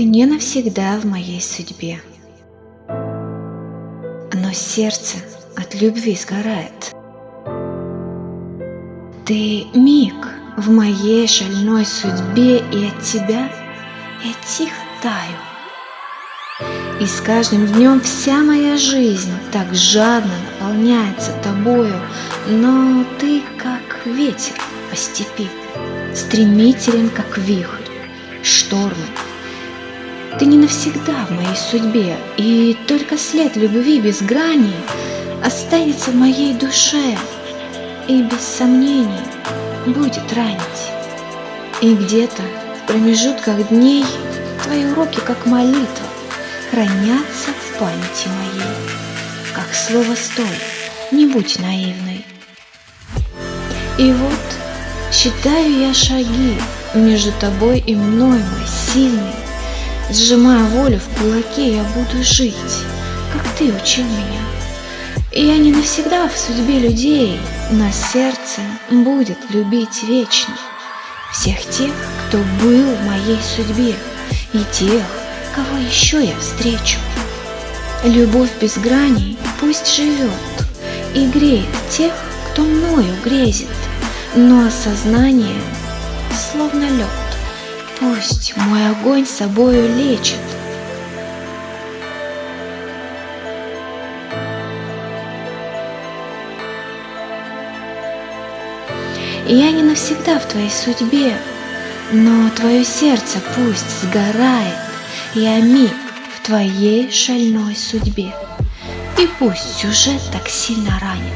Ты не навсегда в моей судьбе, но сердце от любви сгорает. Ты миг в моей шальной судьбе, и от тебя я тихо таю. И с каждым днем вся моя жизнь так жадно наполняется тобою, но ты как ветер по степи, стремителен как вихрь, штормы. Ты не навсегда в моей судьбе, и только след любви без грани останется в моей душе и без сомнений будет ранить. И где-то в промежутках дней твои уроки, как молитва, хранятся в памяти моей, как слово «стой», не будь наивной. И вот считаю я шаги между тобой и мной, мой сильный, Сжимая волю в кулаке, я буду жить, как ты учил меня. И я не навсегда в судьбе людей, но сердце будет любить вечно всех тех, кто был в моей судьбе, и тех, кого еще я встречу. Любовь без граней пусть живет и греет тех, кто мною грезит, но осознание словно лед. Пусть мой огонь собою лечит. Я не навсегда в твоей судьбе, но твое сердце пусть сгорает, Я миг в твоей шальной судьбе. И пусть сюжет так сильно ранит,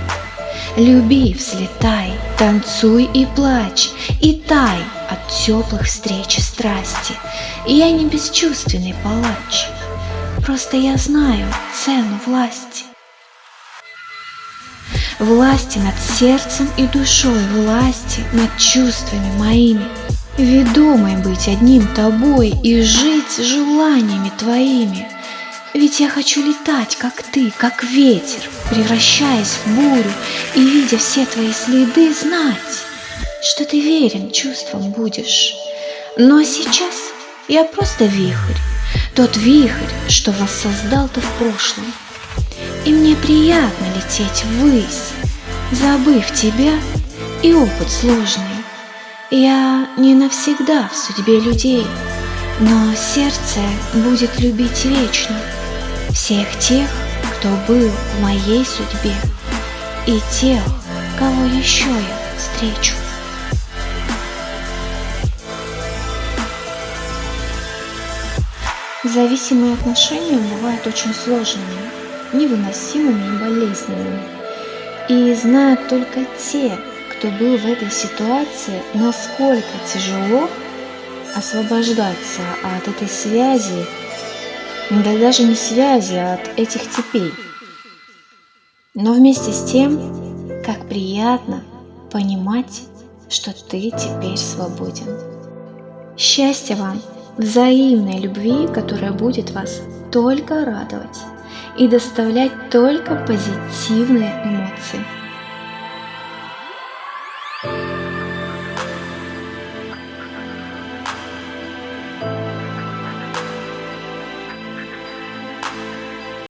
Люби, взлетай, танцуй и плачь, и тай теплых встреч и страсти. И я не бесчувственный палач, просто я знаю цену власти. Власти над сердцем и душой, власти над чувствами моими, Ведомой быть одним тобой и жить желаниями твоими. Ведь я хочу летать, как ты, как ветер, превращаясь в бурю и, видя все твои следы, знать, что ты верен чувствам будешь. Но сейчас я просто вихрь, тот вихрь, что воссоздал ты в прошлом. И мне приятно лететь ввысь, забыв тебя и опыт сложный. Я не навсегда в судьбе людей, но сердце будет любить вечно всех тех, кто был в моей судьбе, и тех, кого еще я встречу. Зависимые отношения бывают очень сложными, невыносимыми и болезненными. И знают только те, кто был в этой ситуации, насколько тяжело освобождаться от этой связи да даже не связи а от этих цепей. Но вместе с тем, как приятно понимать, что ты теперь свободен. Счастья вам, взаимной любви, которая будет вас только радовать и доставлять только позитивные эмоции.